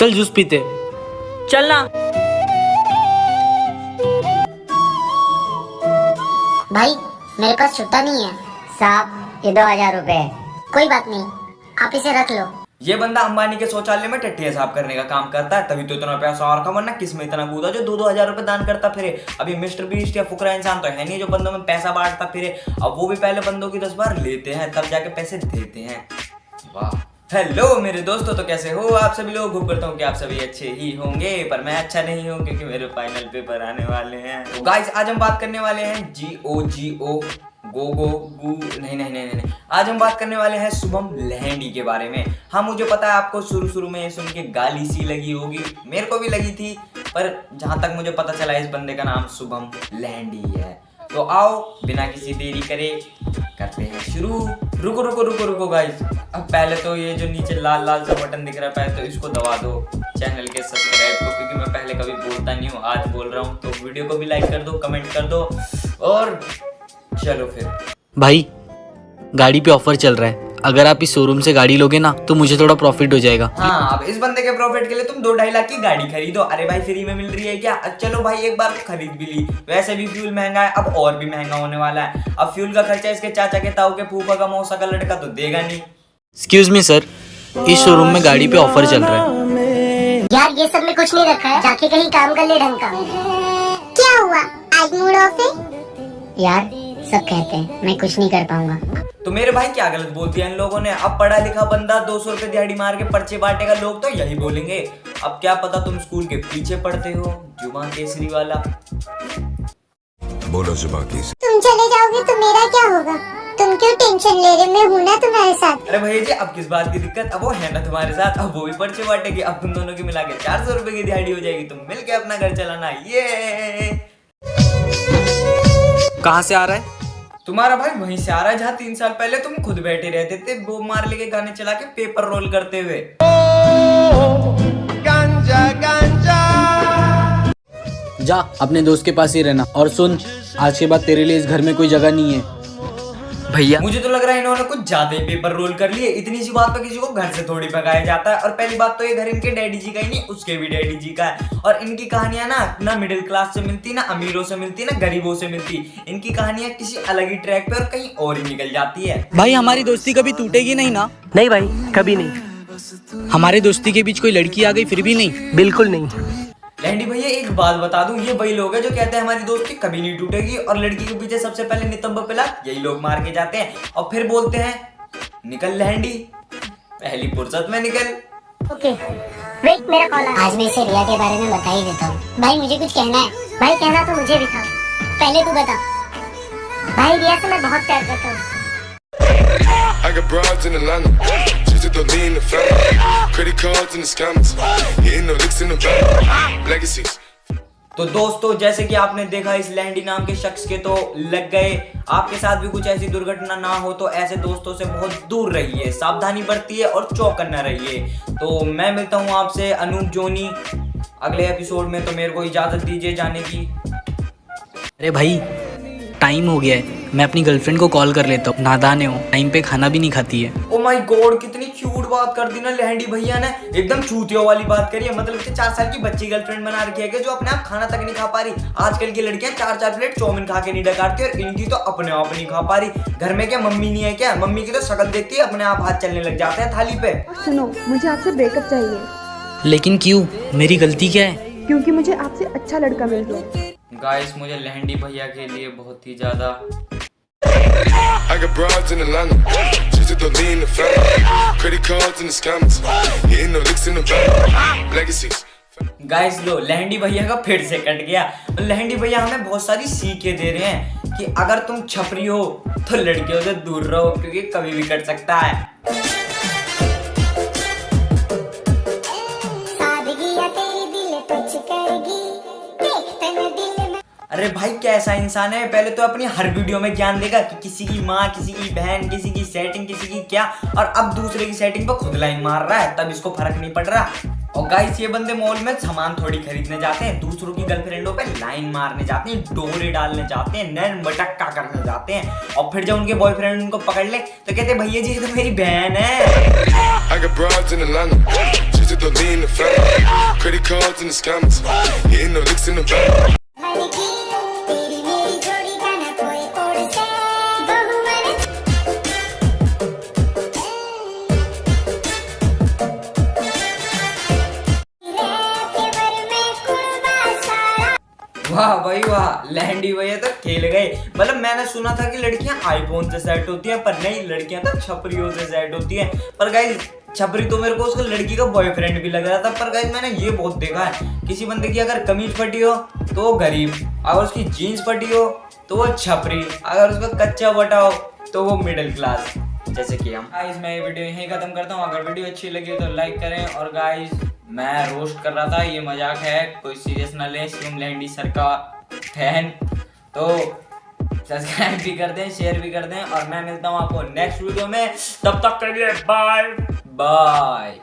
चल जूस पीते चल ना भाई मेरे पास छुट्टा नहीं है। साहब ये दो हज़ार रुपए है। कोई बात नहीं आप इसे रख लो। ये बंदा अंबानी के शौचालय में टट्टियाँ साफ़ करने का काम करता है तभी तो इतना पैसा और का वरना किसमें इतना कूदा जो दो दो हज़ार रुपए दान करता फिरे। अभी मिस्टर बीस्ट या फुकरा इंसान तो है नहीं जो बंदों में पैसा बांटता फिरे। अब वो भी पहले बंदों की दस बार लेते हैं तब जाके पैसे देते हैं। वाह। हेलो मेरे दोस्तों तो कैसे हो आप सभी लोग? होप करता हूँ कि आप सभी अच्छे ही होंगे, पर मैं अच्छा नहीं हूँ क्योंकि मेरे फाइनल पेपर आने वाले हैं। तो गाइस आज हम बात करने वाले हैं जी ओ जी ओ गो गो गू नहीं नहीं नहीं नहीं आज हम बात करने वाले हैं शुभम लहंडी के बारे में। हाँ मुझे पता है आपको शुरू शुरू में सुन के गाली सी लगी होगी, मेरे को भी लगी थी, पर जहाँ तक मुझे पता चला इस बंदे का नाम शुभम लहंडी है। तो आओ, बिना किसी देरी करे, करते हैं शुरू। रुको रुको रुको रुको गाइस अब पहले तो ये जो नीचे लाल लाल सा बटन दिख रहा है, पहले तो इसको दबा दो चैनल के सब्सक्राइब को, क्योंकि मैं पहले कभी बोलता नहीं हूँ, आज बोल रहा हूँ। तो वीडियो को भी लाइक कर दो कमेंट कर दो, और चलो फिर। भाई, गाड़ी पे ऑफ़र चल रहा है। अगर आप इस शोरूम से गाड़ी लोगे ना तो मुझे थोड़ा प्रॉफिट हो जाएगा। हाँ अब इस बंदे के प्रॉफिट के लिए तुम दो ढाई लाख की गाड़ी खरीदो। अरे भाई फ्री में मिल रही है क्या? चलो भाई एक बार खरीद भी ली। वैसे भी फ्यूल महँगा है अब और भी महँगा होने वाला है। अब फ्यूल का खर्चा इसके चाचा के ताऊ के फूफा का मौसा का लड़का तो देगा नहीं। एक्सक्यूज मी सर इस शोरूम में गाड़ी पे ऑफ़र चल रहा है। यार ये सब में कुछ नहीं रखा है। जाके कहीं काम कर ले ढंग का। क्या हुआ? आज मूड ऑफ़ है? यार सब कहते हैं मैं कुछ नहीं कर पाऊँगा। तो मेरे भाई क्या गलत बोल दिया इन लोगों ने? अब पढ़ा लिखा बंदा दो सौ रुपए दिहाड़ी मार के पर्चे बांटेगा लोग तो यही बोलेंगे। अब क्या पता तुम स्कूल के पीछे पढ़ते हो जुमा केसरी वाला। बोलो जुबा की तुम चले जाओगे तो मेरा क्या होगा? तुम क्यों टेंशन ले रहे? मैं हूँ ना तुम्हारे साथ। अरे भैया जी अब किस बात की दिक्कत? अब वो है ना तुम्हारे साथ अब वो भी पर्चे बांटेगी। अब तुम दोनों की मिला के चार सौ रुपए की दिहाड़ी हो जाएगी। तुम मिल के अपना घर चलाना। ये। कहाँ से आ रहा है? तुम्हारा भाई वहीं से आ रहा है, जहाँ तीन साल पहले तुम खुद बैठे रहते थे, वो मार लेके गाने चला के पेपर रोल करते हुए। जा, अपने दोस्त के पास ही रहना। और सुन, आज के बाद तेरे लिए इस घर में कोई जगह नहीं है। भैया। मुझे तो लग रहा है इन्होंने कुछ ज़्यादा ही पेपर रोल कर लिए। इतनी सी बात पर किसी को घर से थोड़ी भगाया जाता है। और पहली बात तो ये घर इनके डैडी जी का ही नहीं उसके भी डैडी जी का है। और इनकी कहानियाँ ना ना मिडिल क्लास से मिलती ना अमीरों से मिलती ना गरीबों से मिलती। इनकी कहानियाँ किसी अलग ही ट्रैक पे और कहीं और ही निकल जाती है। भाई हमारी दोस्ती कभी टूटेगी नहीं ना? नहीं भाई कभी नहीं। हमारे दोस्ती के बीच कोई लड़की आ गई फिर भी नहीं? बिल्कुल नहीं। लैंडी भैया एक बात बता दूँ ये वही लोग हैं जो कहते हैं हमारी दोस्ती कभी नहीं टूटेगी और लड़की के पीछे सबसे पहले नितंब पिला यही लोग मार के जाते हैं। और फिर बोलते हैं निकल लैंडी पहली फुर्सत में निकल। ओके वेट मेरा कॉल आज मैं इसे रिया के बारे में बता ही देता हूँ। भाई मुझे कुछ कहना है। भाई कहना तो मुझे भी था। पहले तू बता। भाई रिया से मैं बहुत प्यार करता हूँ। To lean the family. Credit cards and the scammers. Hitting the licks in the back. Legacies. तो दोस्तों जैसे कि आपने देखा इस लैंडी नाम के शख्स के तो लग गए आपके साथ भी कुछ ऐसी दुर्घटना ना हो तो ऐसे दोस्तों से बहुत दूर रहिए सावधानी बरतिए और चौकन्ना रहिए तो मैं मिलता हूँ आपसे अनूप जोनी अगले एपिसोड में तो मेरे को इजाज़त दीजिए जाने की अरे भाई टाइम हो गया है मैं अपनी गर्लफ्रेंड को कॉल कर लेता हूँ। नादाने है टाइम पे खाना भी नहीं खाती है। ओ माय गॉड कितनी क्यूट बात कर दी ना लहंडी भैया ने। एकदम चूतियों वाली बात करी है। मतलब कि चार साल की बच्ची गर्लफ्रेंड बना रखी है जो अपने आप खाना तक नहीं खा पा रही। आजकल की लड़कियाँ चार चार प्लेट चौमिन खा के नहीं डकारती और इनकी तो अपने आप नहीं खा पा रही। घर में क्या मम्मी नहीं है क्या? मम्मी की तो शक्ल देखती है अपने आप हाथ चलने लग जाते हैं थाली पे। सुनो मुझे आपसे ब्रेकअप चाहिए। लेकिन क्यों? मेरी गलती क्या है? क्योंकि मुझे आपसे अच्छा लड़का मिल गया। गाइस मुझे लहंडी भैया के लिए बहुत ही ज़्यादा I got broads in Atlanta. Just to lean the family. Credit cards and the scammers. Hitting the licks in the back. Legacies. Guys लो लहंडी भैया का फिर से कट गया लहंडी भैया हमें बहुत सारी सीखें दे रहे हैं कि अगर तुम छपरी हो तो लड़कियों से दूर रहो क्योंकि कभी भी कट सकता है अरे भाई कैसा इंसान है? पहले तो अपनी हर वीडियो में ज्ञान देगा कि किसी की माँ, किसी की बहन, किसी की सेटिंग किसी की क्या, और अब दूसरे की सेटिंग पर खुद लाइन मार रहा है, तब इसको फ़र्क नहीं पड़ रहा। और गाइस ये बंदे मॉल में सामान थोड़ी खरीदने जाते हैं, दूसरों की गर्लफ्रेंडों पे लाइन मारने जाते हैं, डोरे डालने जाते हैं, नैन मटक्का करने जाते हैं, और फिर जब उनके बॉयफ्रेंड उनको पकड़ ले तो कहते भैया जी, ये तो मेरी बहन है। वाह, भाई वाह लैंडी भैया तो खेल गए। मतलब मैंने सुना था कि लड़कियाँ आईफोन से सेट होती हैं, पर नहीं, लड़कियाँ तो छपरियों से सेट होती हैं। पर गाइस छपरी तो मेरे को उसको लड़की का बॉयफ्रेंड भी लग रहा था, पर गाइस मैंने ये बहुत देखा है। किसी बंदे की अगर कमीज फटी हो तो वो गरीब। अगर उसकी जीन्स फटी हो तो वो छपरी। अगर उसका कच्चा बटा हो तो वो मिडिल क्लास जैसे कि हम। गाइस मैं ये वीडियो यहीं खत्म करता हूँ। अगर वीडियो अच्छी लगी तो लाइक करें और गाइस मैं रोस्ट कर रहा था, ये मज़ाक है, कोई सीरियस ना ले शिवम लैंडी सर का फ़ैन तो सब्सक्राइब भी कर दें शेयर भी कर दें, और मैं मिलता हूँ आपको नेक्स्ट वीडियो में। तब तक के लिए बाय बाय